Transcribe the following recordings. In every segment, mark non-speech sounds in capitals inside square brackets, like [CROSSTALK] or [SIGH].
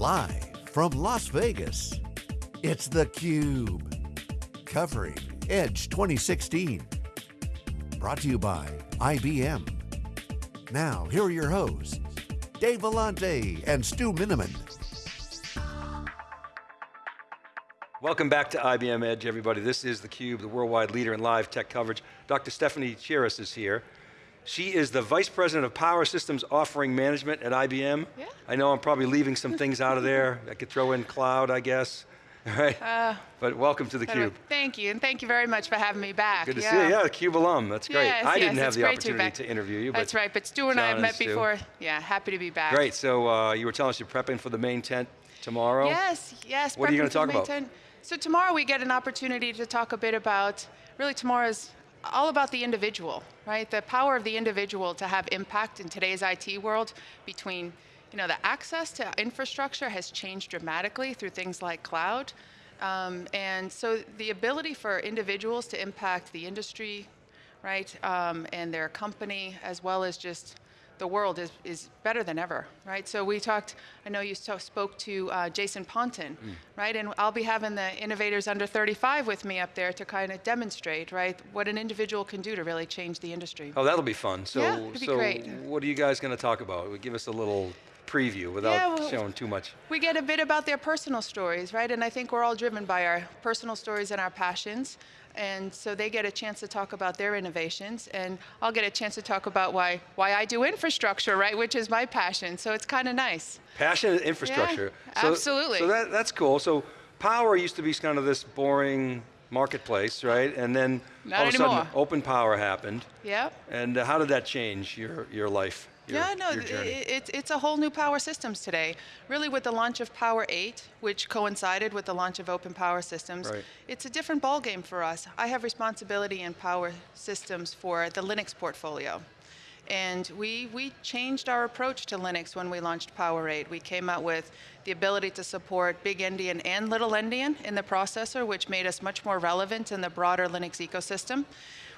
Live from Las Vegas, it's theCUBE. Covering Edge 2016. Brought to you by IBM. Now, here are your hosts, Dave Vellante and Stu Miniman. Welcome back to IBM Edge, everybody. This is theCUBE, the worldwide leader in live tech coverage. Dr. Stephanie Chiras is here. She is the Vice President of Power Systems Offering Management at IBM. Yeah. I know I'm probably leaving some things out of there. I could throw in cloud, I guess. All [LAUGHS] right. Uh, but welcome to theCUBE. Thank you, and thank you very much for having me back. Good to yeah. see you, yeah, CUBE alum, that's great. Yes, I yes, didn't have the to opportunity back. to interview you, That's right, but Stu and I have met Stu. before. Yeah, happy to be back. Great, so uh, you were telling us you're prepping for the main tent tomorrow? Yes, yes. What are you gonna talk about? 10. So tomorrow we get an opportunity to talk a bit about, really tomorrow is all about the individual, right? The power of the individual to have impact in today's IT world between, you know, the access to infrastructure has changed dramatically through things like cloud. Um, and so the ability for individuals to impact the industry, right, um, and their company, as well as just the world is, is better than ever, right? So we talked, I know you so- spoke to uh, Jason Pontin, Mm. right? And I'll be having the innovators under 35 with me up there to kind of demonstrate, right, what an individual can do to really change the industry. Oh, that'll be fun. So, Yeah, so what are you guys going to talk about? Give us a little preview without Yeah, well- showing too much. We get a bit about their personal stories, right? And I think we're all driven by our personal stories and our passions. And so they get a chance to talk about their innovations, and I'll get a chance to talk about why, why I do infrastructure, right, which is my passion. So it's kind of nice. Passion and infrastructure. Yeah, so, absolutely. So that, that's cool. So power used to be kind of this boring marketplace, right? And then Not all of a sudden, open power happened. Yep. And uh, how did that change your, your life? Yeah, no, your i- journey? i- it's, it's a whole new power systems today. Really with the launch of Power 8, which coincided with the launch of Open Power Systems, Right. it's a different ballgame for us. I have responsibility in Power Systems for the Linux portfolio. And we, we changed our approach to Linux when we launched Power 8. We came out with the ability to support Big Endian and Little Endian in the processor, which made us much more relevant in the broader Linux ecosystem.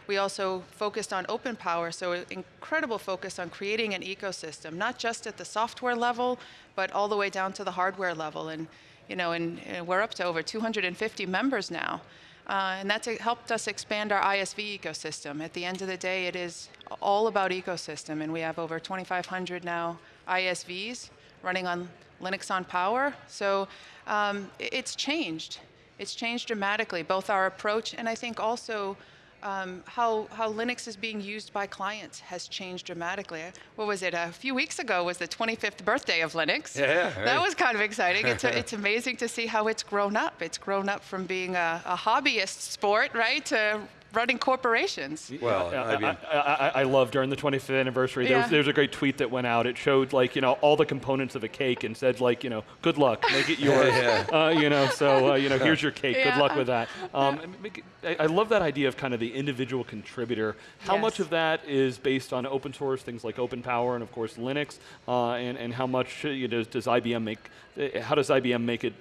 We also focused on open power, so incredible focus on creating an ecosystem, not just at the software level, but all the way down to the hardware level. And, you know, and, and we're up to over 250 members now. Uh, and that's helped us expand our ISV ecosystem. At the end of the day, it is all about ecosystem, and we have over 2,500 now ISVs running on Linux on Power. So um, it's changed. It's changed dramatically, both our approach and I think also um, how, how Linux is being used by clients has changed dramatically. What was it? A few weeks ago was the 25th birthday of Linux. Yeah, That was kind of exciting. It's, a, [LAUGHS] it's amazing to see how it's grown up. It's grown up from being a, a hobbyist sport, right, to running corporations. well, Yeah, I mean, I, I, I love during the 25th anniversary. There, was, Yeah. there was a great tweet that went out. It showed like you know all the components of a cake and said like you know good luck, make it yours. [LAUGHS] Yeah. uh, you know, so uh, you know here's your cake. Good luck with that. Um, and make it- I, I love that idea of kind of the individual contributor. How much of that is based on open source things like Open Power and of course Linux, uh, and and how much uh, you know, does IBM make? uh, How does IBM make it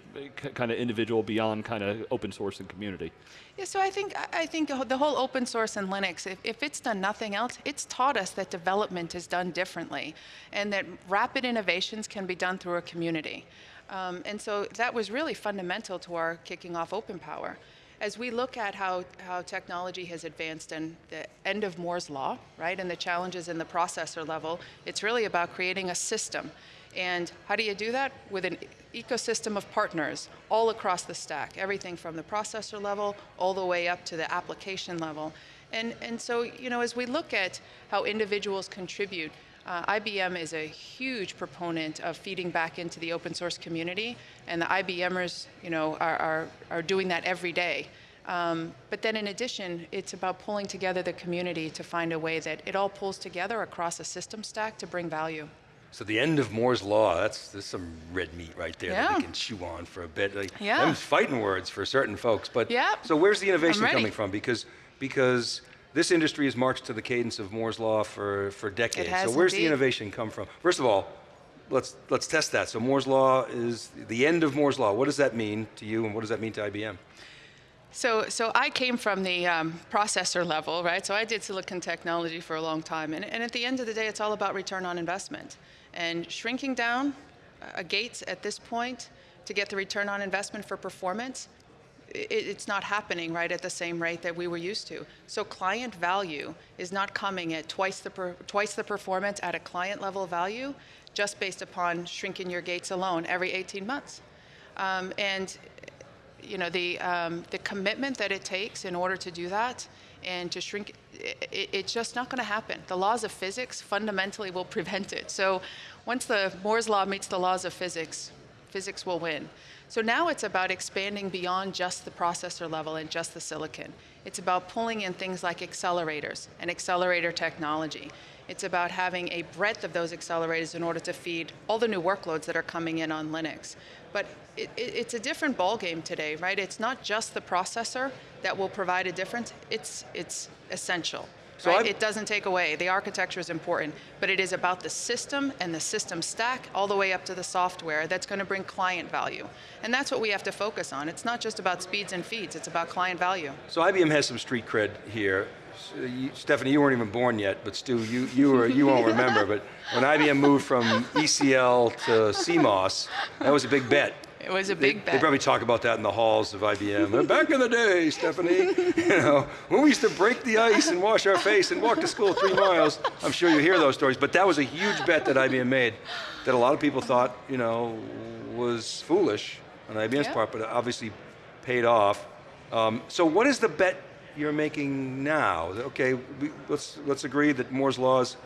kind of individual beyond kind of open source and community? Yeah, so I think I think the whole open source and Linux, if, if it's done nothing else, it's taught us that development is done differently, and that rapid innovations can be done through a community. Um, and so that was really fundamental to our kicking off Open Power. As we look at how, how technology has advanced and the end of Moore's law, right, and the challenges in the processor level, it's really about creating a system. And how do you do that? With an ecosystem of partners all across the stack, everything from the processor level all the way up to the application level. And, and so, you know, as we look at how individuals contribute, uh, IBM is a huge proponent of feeding back into the open source community, and the IBMers, you know, are, are, are doing that every day. Um, but then in addition, it's about pulling together the community to find a way that it all pulls together across a system stack to bring value. So the end of Moore's law, that's, that's some red meat right there that we can chew on for a bit. Like, Yeah. Them's fighting words for certain folks. But Yeah. so where's the innovation coming from? Because, because this industry has marched to the cadence of Moore's law for, for decades. so where's the innovation come from? First of all, let's, let's test that. So Moore's law is the end of Moore's law. What does that mean to you and what does that mean to IBM? So, so I came from the um, processor level, right? So I did silicon technology for a long time. And, and at the end of the day, it's all about return on investment. And shrinking down a gate at this point to get the return on investment for performance, it, it's not happening right at the same rate that we were used to. So client value is not coming at twice the per, twice the performance at a client level value, just based upon shrinking your gates alone every 18 months. Um, and you know the um, the commitment that it takes in order to do that and to shrink it, it's just not going to happen. The laws of physics fundamentally will prevent it. So once the moore's law meets the laws of physics physics will win. So now it's about expanding beyond just the processor level and just the silicon. It's about pulling in things like accelerators and accelerator technology it's about having a breadth of those accelerators in order to feed all the new workloads that are coming in on linux but it, it, it's a different ballgame today, right? It's not just the processor that will provide a difference. It's it's essential. So right? It doesn't take away. The architecture is important, but it is about the system and the system stack all the way up to the software that's going to bring client value. And that's what we have to focus on. It's not just about speeds and feeds, it's about client value. So IBM has some street cred here. You- Stephanie, you weren't even born yet, but Stu, you, you, were, you won't remember, but when IBM moved from ECL to CMOS, that was a big bet. It was a big They bet. They probably talk about that in the halls of IBM. Back in the day, Stephanie, [LAUGHS] you know, when we used to break the ice and wash our face and walk to school three miles. I'm sure you hear those stories, but that was a huge bet that IBM made that a lot of people thought, you know, was foolish on IBM's part, but obviously paid off. Um, so what is the bet you're making now? Okay, we, let's, let's agree that Moore's law is,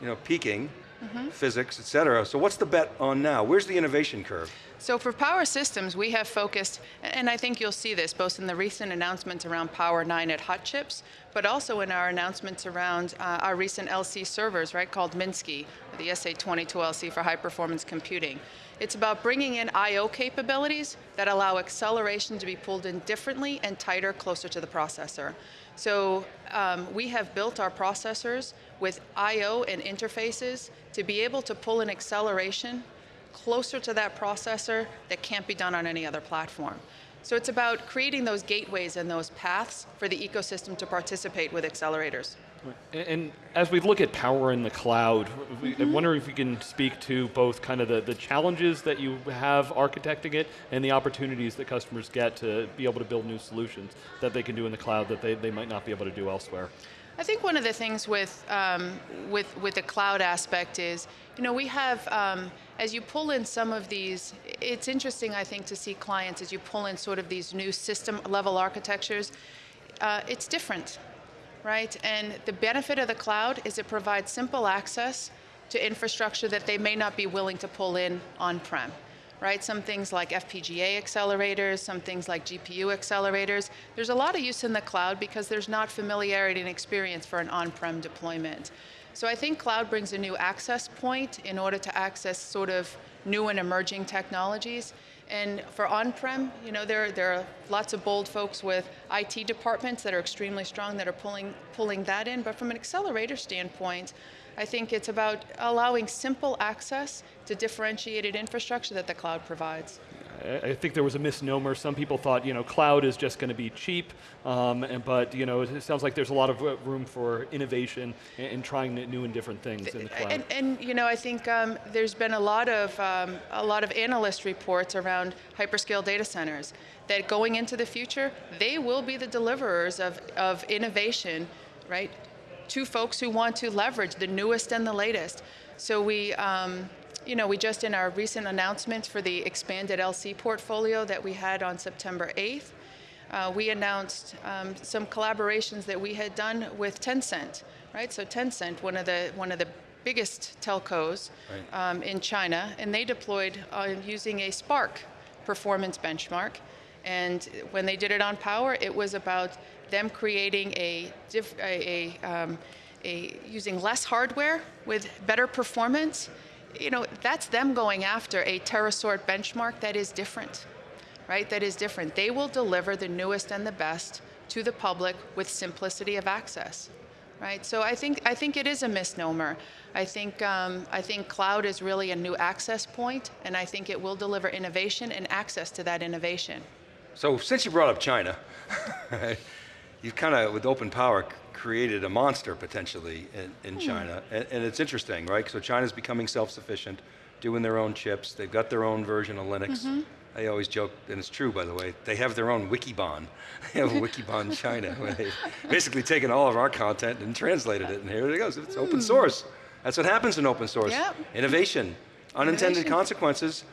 you know, peaking, Mm-hmm. physics, et cetera. So what's the bet on now? Where's the innovation curve? So for power systems, we have focused, and I think you'll see this both in the recent announcements around Power 9 at Hot Chips, but also in our announcements around uh, our recent LC servers, right, called Minsky, the S822 LC for high performance computing. It's about bringing in I.O. capabilities that allow acceleration to be pulled in differently and tighter closer to the processor. So um, we have built our processors with I.O. and interfaces to be able to pull an acceleration closer to that processor that can't be done on any other platform. So it's about creating those gateways and those paths for the ecosystem to participate with accelerators. And, and as we look at power in the cloud, we, I mm-hmm. wonder if you can speak to both kind of the, the challenges that you have architecting it and the opportunities that customers get to be able to build new solutions that they can do in the cloud that they, they might not be able to do elsewhere. I think one of the things with um, with with the cloud aspect is, you know, we have um, as you pull in some of these. It's interesting, I think, to see clients as you pull in sort of these new system level architectures. Uh, it's different, right? And the benefit of the cloud is it provides simple access to infrastructure that they may not be willing to pull in on-prem right? Some things like FPGA accelerators, some things like GPU accelerators. There's a lot of use in the cloud because there's not familiarity and experience for an on-prem deployment. So I think cloud brings a new access point in order to access sort of new and emerging technologies. And for on-prem, you know, there, there are lots of bold folks with IT departments that are extremely strong that are pulling, pulling that in. But from an accelerator standpoint, I think it's about allowing simple access to differentiated infrastructure that the cloud provides. I think there was a misnomer. Some people thought, you know, cloud is just going to be cheap, um, and, but you know, it sounds like there's a lot of uh, room for innovation and, and trying new and different things in the cloud. And, and you know, I think um, there's been a lot of um, a lot of analyst reports around hyperscale data centers that going into the future, they will be the deliverers of, of innovation, right? To folks who want to leverage the newest and the latest. So we. Um, you know, we just in our recent announcements for the expanded LC portfolio that we had on September 8th, uh, we announced um, some collaborations that we had done with Tencent, right? So Tencent, one of the one of the biggest telcos Right. um, in China, and they deployed uh, using a Spark performance benchmark. And when they did it on Power, it was about them creating a, a, a, um, a using less hardware with better performance. You know, that's them going after a TeraSort benchmark that is different right? That is different. They will deliver the newest and the best to the public with simplicity of access, right? So I think I think it is a misnomer. I think um, I think cloud is really a new access point, and I think it will deliver innovation and access to that innovation. So since you brought up China, [LAUGHS] you've kind of, with open power, created a monster potentially in, in China. And, and it's interesting, right? So China's becoming self-sufficient. doing their own chips. They've got their own version of Linux. Mm-hmm. I always joke, and it's true by the way, they have their own Wikibon. [LAUGHS] They have a Wikibon [LAUGHS] China. where they've basically taken all of our content and translated it, and here it goes. It's open source. That's what happens in open source. Yep. Innovation, unintended Innovation. consequences,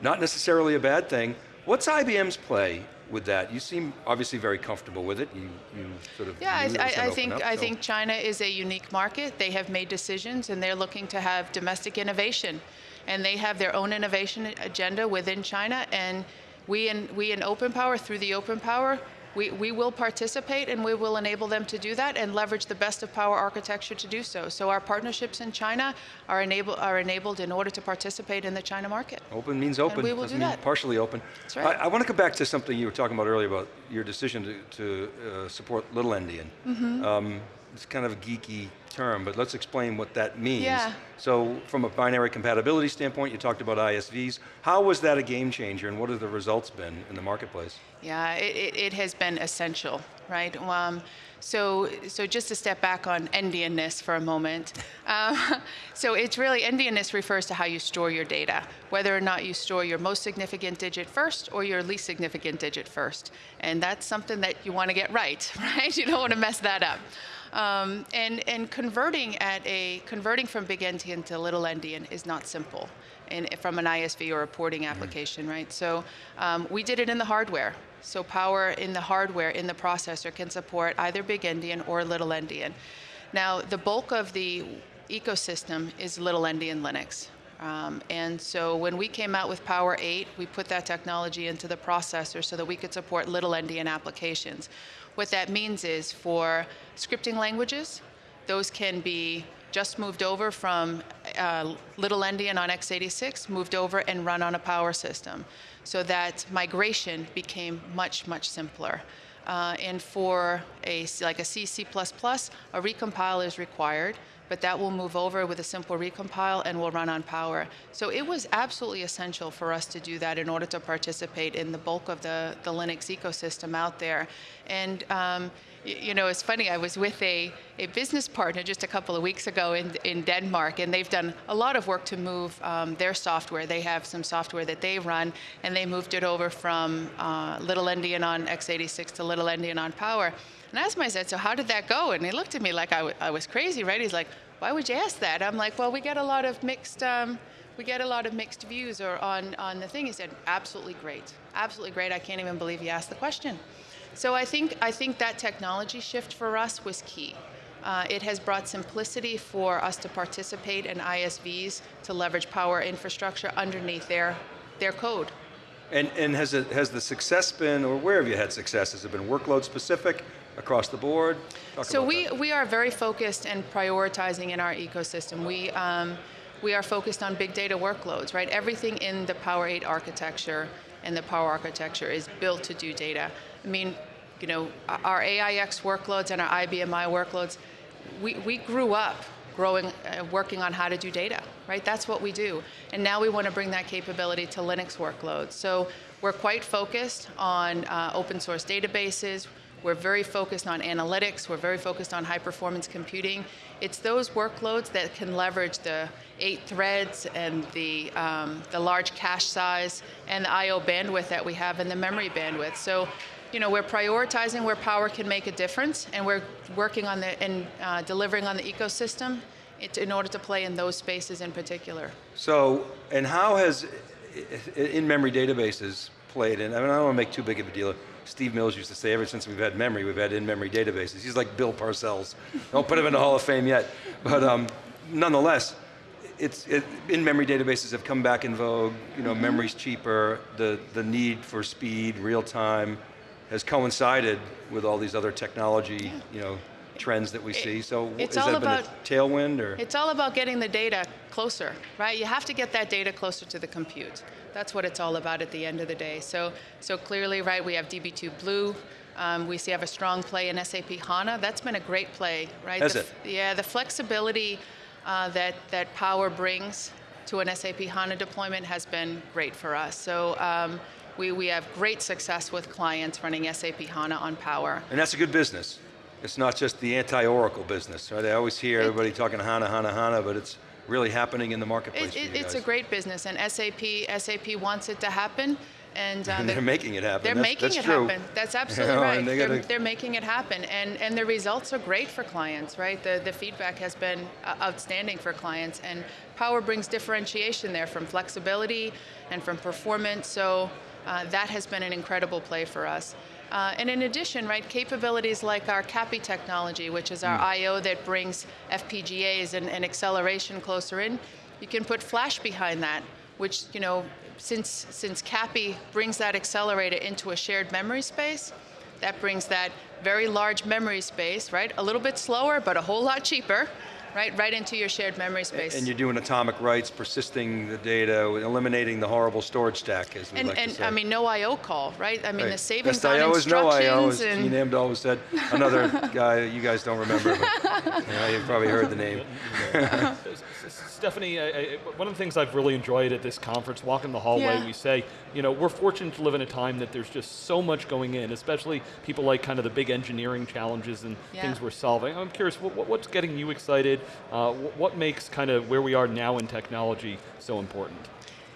not necessarily a bad thing. What's IBM's play with that? You seem obviously very comfortable with it. You, you sort of Yeah, I, knew it was I, think up, I think China is a unique market. They have made decisions, and they're looking to have domestic innovation, and they have their own innovation agenda within China. And we in we in Open Power through the Open Power. We, we will participate and we will enable them to do that and leverage the best of power architecture to do so. So our partnerships in China are, enable, are enabled in order to participate in the China market. Open means open. we will doesn't do that. partially open. That's right. I, I want to go back to something you were talking about earlier about your decision to, to uh, support Little Endian. Mm-hmm. Um, it's kind of a geeky term, but let's explain what that means. Yeah. So from a binary compatibility standpoint, you talked about ISVs. How was that a game changer and what have the results been in the marketplace? Yeah, it, it, has been essential, right? Um, so, so just to step back on endianness for a moment. [LAUGHS] Um, so it's really, endianness refers to how you store your data, whether or not you store your most significant digit first or your least significant digit first. And that's something that you want to get right, [LAUGHS] right? You don't want to mess that up. Um, and, and converting at a converting from big endian to little endian is not simple in, from an ISV or a porting application, right? So um, we did it in the hardware. So power in the hardware in the processor can support either big endian or little endian. Now the bulk of the ecosystem is little endian Linux. Um, and so when we came out with Power 8, we put that technology into the processor so that we could support little endian applications. What that means is for scripting languages, those can be just moved over from uh, Little Endian on x86, moved over and run on a power system. So that migration became much, much simpler. Uh, and for a, like a C, C++, a recompile is required, but that will move over with a simple recompile and will run on power. So it was absolutely essential for us to do that in order to participate in the bulk of the, the Linux ecosystem out there. And um, you know, it's funny, I was with a, a business partner just a couple of weeks ago in, in Denmark, and they've done a lot of work to move um, their software. They have some software that they run, and they moved it over from uh, Little Endian on x86 to Little Endian on Power. And I asked him, I said, so how did that go? And he looked at me like I was crazy, right? He's like, why would you ask that? I'm like, well, we get a lot of mixed, um, we get a lot of mixed views or on, on the thing. He said, absolutely great, absolutely great. I can't even believe you asked the question. So I think, I think that technology shift for us was key. Uh, it has brought simplicity for us to participate in ISVs to leverage power infrastructure underneath their, their code. And, and has, it, has the success been, or where have you had success? Has it been workload specific, across the board? Talk So we, that. we are very focused and prioritizing in our ecosystem. We, um, we are focused on big data workloads, right? Everything in the Power 8 architecture and the Power architecture is built to do data. I mean, you know, our AIX workloads and our IBM i workloads, we, we grew up growing, uh, working on how to do data, right? That's what we do. And now we want to bring that capability to Linux workloads. So we're quite focused on uh, open source databases. We're very focused on analytics. We're very focused on high performance computing. It's those workloads that can leverage the eight threads and the, um, the large cache size and the I.O. bandwidth that we have and the memory bandwidth. So, you know, we're prioritizing where power can make a difference, and we're working on the and uh, delivering on the ecosystem in order to play in those spaces in particular. So, and how has in-memory databases played in, I mean, I don't want to make too big of a deal. Steve Mills used to say, ever since we've had memory, we've had in-memory databases. He's like Bill Parcells. Don't put him in the Hall of Fame yet. But um, nonetheless, it's, it, in-memory databases have come back in vogue. You know, memory's cheaper. The, the need for speed, real time, has coincided with all these other technology, you know, trends that we see. So it's has all that been a about- tailwind or? It's all about getting the data closer, right? You have to get that data closer to the compute. That's what it's all about at the end of the day. So, so clearly, right, we have DB2 BLU. Um, we see have a strong play in SAP HANA. That's been a great play, right? Has The it? Yeah, the flexibility uh, that, that Power brings to an SAP HANA deployment has been great for us. So um, we, we have great success with clients running SAP HANA on Power. And that's a good business. It's not just the anti-Oracle business, right? I always hear everybody talking HANA, HANA, HANA, but it's really happening in the marketplace It, it, it's a great business, and SAP SAP wants it to happen, and, uh, And the- they're making it happen. They're That's- making that's it true. happen. That's [LAUGHS] absolutely You know, right. they They're, they're making it happen, and and the results are great for clients, right? The the feedback has been uh, outstanding for clients, and Power brings differentiation there from flexibility and from performance. So uh, that has been an incredible play for us. Uh, and in addition, right, capabilities like our CAPI technology, which is our I/O that brings FPGAs and, and acceleration closer in, you can put flash behind that, which you know, since since CAPI brings that accelerator into a shared memory space, that brings that very large memory space, right? A little bit slower, but a whole lot cheaper, right? Right into your shared memory space. And you're doing atomic writes, persisting the data, eliminating the horrible storage stack, as we and, like and to say. I mean, no I/O call, right? I mean, Right. the savings Best on IO is no IO, as instructions Gene and Amdahl always said. Another [LAUGHS] guy you guys don't remember, but [LAUGHS] yeah, you've probably heard the name. [LAUGHS] S- S- Stephanie, I, I, one of the things I've really enjoyed at this conference, walking the hallway, Yeah. we say, you know, we're fortunate to live in a time that there's just so much going in, especially people like kind of the big engineering challenges and Yeah. things we're solving. I'm curious, what, what- what's getting you excited? Uh, what makes kind of where we are now in technology so important?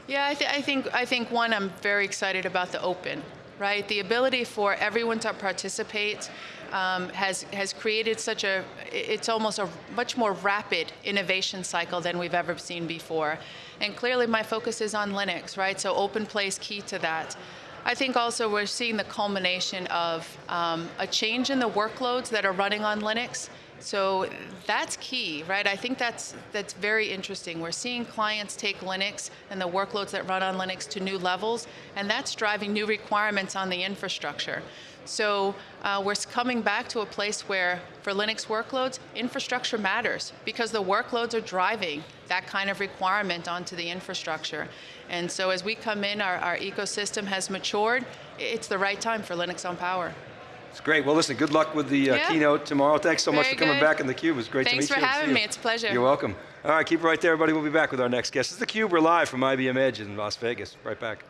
Yeah, I, th- I think I think one, I'm very excited about the open, right? The ability for everyone to participate um, has has created such a. It's almost a much more rapid innovation cycle than we've ever seen before, and clearly my focus is on Linux, right? So open plays key to that. I think also we're seeing the culmination of um, a change in the workloads that are running on Linux. So that's key, right? I think that's that's very interesting. We're seeing clients take Linux and the workloads that run on Linux to new levels, and that's driving new requirements on the infrastructure. So uh, we're coming back to a place where, for Linux workloads, infrastructure matters because the workloads are driving that kind of requirement onto the infrastructure. And so as we come in, our, our ecosystem has matured. It's the right time for Linux on Power. It's great. Well, listen, good luck with the uh, Yeah. keynote tomorrow. Thanks so much Very for coming good. back in the Cube. It was great Thanks to meet you. and see having me. It's a pleasure. You're welcome. All right, keep it right there, everybody. We'll be back with our next guest. This is the Cube. We're live from IBM Edge in Las Vegas. Right back.